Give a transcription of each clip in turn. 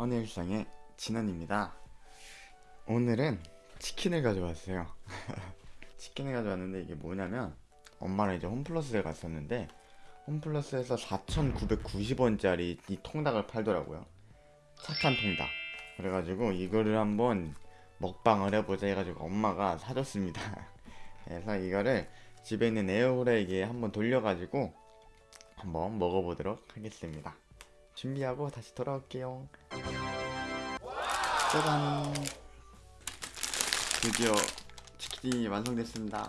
헌일상의 진원입니다. 오늘은 치킨을 가져왔어요. 치킨을 가져왔는데 이게 뭐냐면 엄마랑 이제 홈플러스를 갔었는데 홈플러스에서 4,990원짜리 이 통닭을 팔더라고요. 착한 통닭. 그래가지고 이거를 한번 먹방을 해보자 해가지고 엄마가 사줬습니다. 그래서 이거를 집에 있는 에어프라이기에 한번 돌려가지고 한번 먹어보도록 하겠습니다 준비하고 다시 돌아올게요. 짜잔. 드디어 치킨이 완성됐습니다.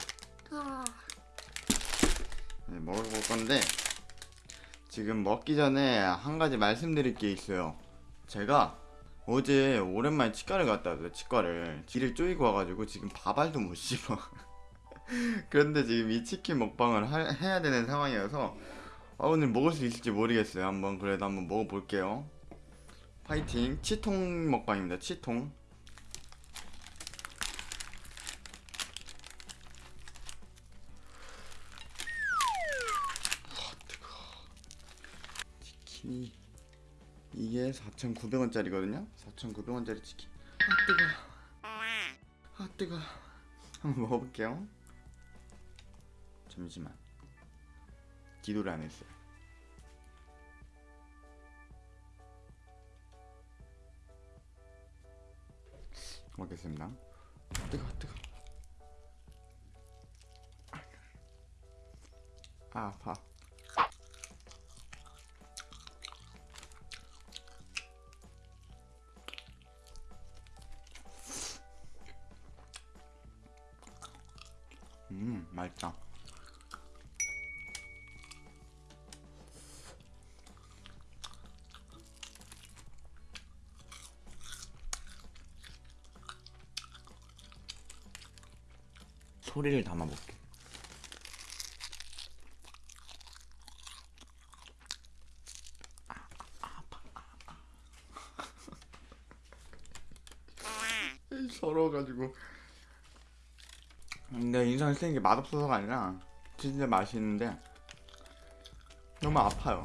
네, 먹어볼 건데 지금 먹기 전에 한 가지 말씀드릴 게 있어요. 제가 어제 오랜만에 치과를 갔다 왔어요 치과를. 뒤를 쪼이고 와가지고 지금 밥알도 못 씹어. 그런데 지금 이 치킨 먹방을 하- 해야 되는 상황이어서 아, 오늘 먹을 수 있을지 모르겠어요. 한번 그래도 한번 먹어볼게요. 파이팅. 치통 먹방입니다. 치통. 치킨이 이게 4,900원짜리거든요? 4,900원짜리 치킨. 아 뜨거. 아 뜨거. 한번 먹어볼게요. 잠시만 기도를 안 했어요. 먹겠습니다. 아, 뜨거 뜨거. 아 아파. 음 맛있다 소리를 담아볼게. 서러워가지고. 근데 인상을 쓰는 게 맛없어서가 아니라 진짜 맛있는데 너무 아파요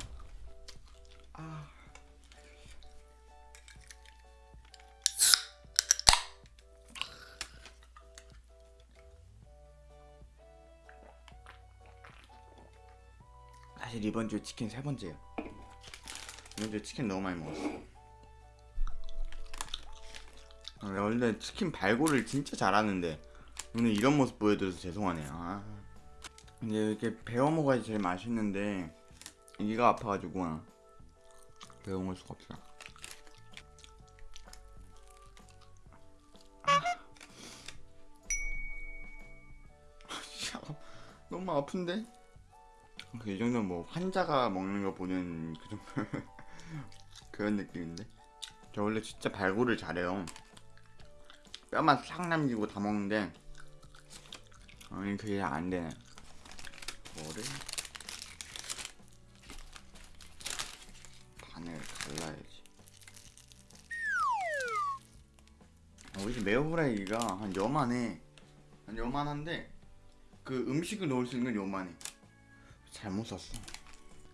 사실 이번 주에 치킨 세 번째예요 이번 주에 치킨 너무 많이 먹었어 아, 원래 치킨 발골을 진짜 잘하는데 오늘 이런 모습 보여드려서 죄송하네요 아. 근데 이렇게 배워 먹어야 제일 맛있는데 이가 아파가지고 배워 먹을 수가 없어 아. 너무 아픈데? 그이 정도면 뭐 환자가 먹는 거 보는 그 정도 그런 느낌인데? 저 원래 진짜 발골을 잘해요. 뼈만 싹 남기고 다 먹는데 아니 그게 안 되네 뭐를? 반을 갈라야지. 어, 우리 집 메어프라이기가 한 요만해 한 요만한데 그 음식을 넣을 수 있는 건 요만해 잘못 샀어.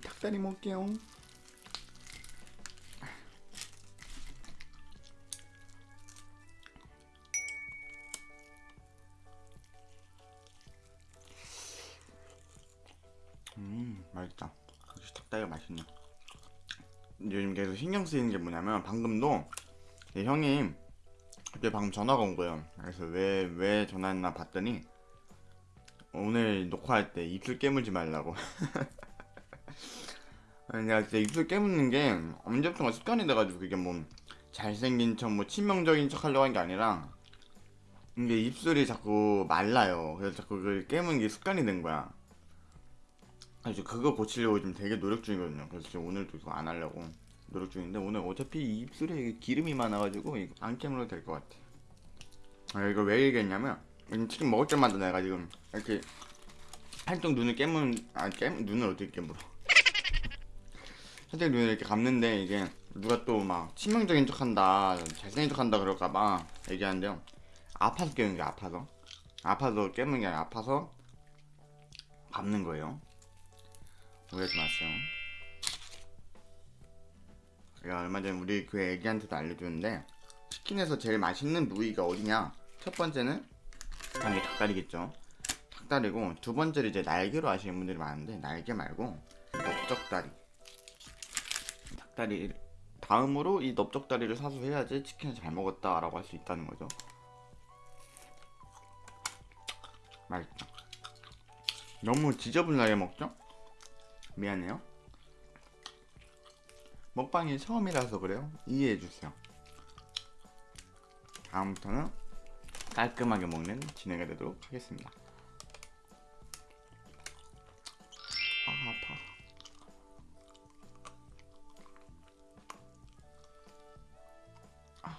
닭다리 먹을게요. 음 맛있다. 역시 닭다리가 맛있네. 요즘 계속 신경 쓰이는 게 뭐냐면 방금도 내 형이 그때 방금 전화가 온 거예요. 그래서 왜 왜 전화했나 봤더니 오늘 녹화할 때 입술 깨물지 말라고. 내가 진짜 입술 깨무는 게 언제부턴가 습관이 돼가지고 그게 뭐 잘생긴 척 뭐 치명적인 척 하려고 한 게 아니라 이게 입술이 자꾸 말라요. 그래서 자꾸 그걸 깨무는 게 습관이 된 거야. 그래서 그거 고치려고 지금 되게 노력 중이거든요. 그래서 지금 오늘도 이거 안 하려고 노력 중인데 오늘 어차피 이 입술에 기름이 많아가지고 안 깨물어도 될 것 같아. 아 이거 왜 얘기했냐면 치킨 먹을 때마다 내가 지금 이렇게 한쪽 눈을 깨문 아 깨문 눈을 어떻게 깨물어? 살짝 눈을 이렇게 감는데 이게 누가 또 막 치명적인 척한다 잘생긴 척한다 그럴까봐 얘기하는데요. 아파서 깨는 게 아파서. 아파서 깨는 게 아니라 아파서 감는 거예요. 오해하지 마세요. 내가 얼마 전에 우리 교회 애기한테도 알려줬는데 치킨에서 제일 맛있는 부위가 어디냐? 첫 번째는 당연히 닭다리겠죠. 닭다리고 두 번째를 이제 날개로 아시는 분들이 많은데 날개 말고 넓적다리. 닭다리 다음으로 이 넓적다리를 사서 해야지 치킨을 잘 먹었다 라고 할 수 있다는 거죠. 맛있죠. 너무 지저분하게 먹죠? 미안해요. 먹방이 처음이라서 그래요. 이해해 주세요. 다음부터는 깔끔하게 먹는 진행이 되도록 하겠습니다. 아 아파. 아.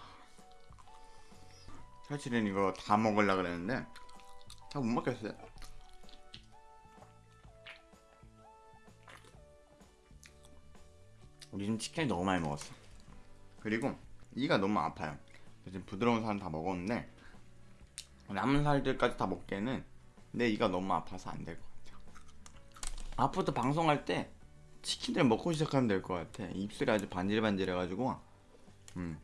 사실은 이거 다 먹으려 그랬는데 다 못 먹겠어요. 지금 치킨을 너무 많이 먹었어. 그리고 이가 너무 아파요. 지금 부드러운 살은 다 먹었는데 남은 살들까지 다 먹기에는 내 이가 너무 아파서 안 될 것 같아요. 앞으로도 방송할 때 치킨을 먹고 시작하면 될 것 같아. 입술이 아주 반질반질해가지고 음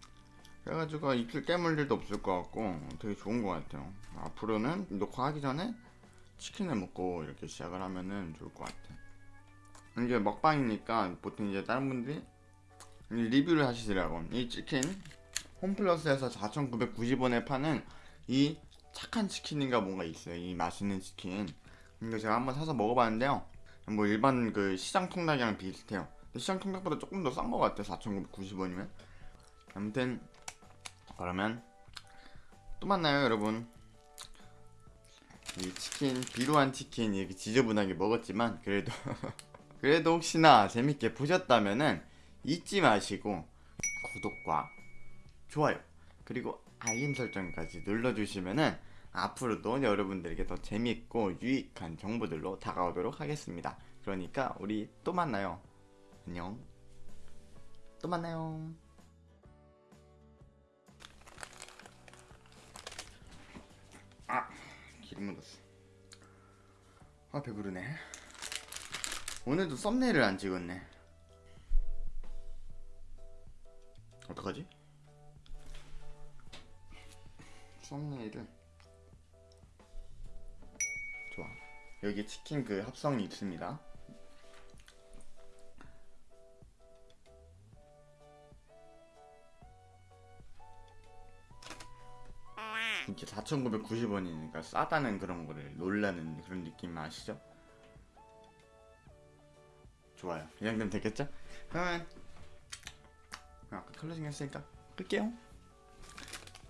그래가지고 입술 깨물 일도 없을 것 같고 되게 좋은 것 같아요. 앞으로는 녹화하기 전에 치킨을 먹고 이렇게 시작을 하면은 좋을 것 같아. 이게 먹방이니까 보통 이제 다른 분들이 리뷰를 하시더라고. 이 치킨 홈플러스에서 4,990원에 파는 이 착한 치킨인가 뭔가 있어요. 이 맛있는 치킨. 이거 제가 한번 사서 먹어봤는데요. 뭐 일반 그 시장 통닭이랑 비슷해요. 근데 시장 통닭보다 조금 더 싼 것 같아요. 4,990원이면. 아무튼 그러면 또 만나요, 여러분. 이 치킨 비루한 치킨 이렇게 지저분하게 먹었지만 그래도 그래도 혹시나 재밌게 보셨다면은 잊지 마시고 구독과 좋아요 그리고 알림 설정까지 눌러주시면은 앞으로도 여러분들에게 더 재밌고 유익한 정보들로 다가오도록 하겠습니다. 그러니까 우리 또 만나요. 안녕. 또 만나요. 아 기름 묻었어. 아 배부르네. 오늘도 썸네일을 안 찍었네. 어떡하지? 썸네일을 좋아. 여기 치킨 그 합성이 있습니다. 이렇게 4,990원이니까 싸다는 그런 거를 놀라는 그런 느낌 아시죠? 좋아요. 이 정도면 됐겠죠? 그러면 아까 클로징 했으니까 끌게요.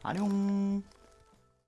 안녕.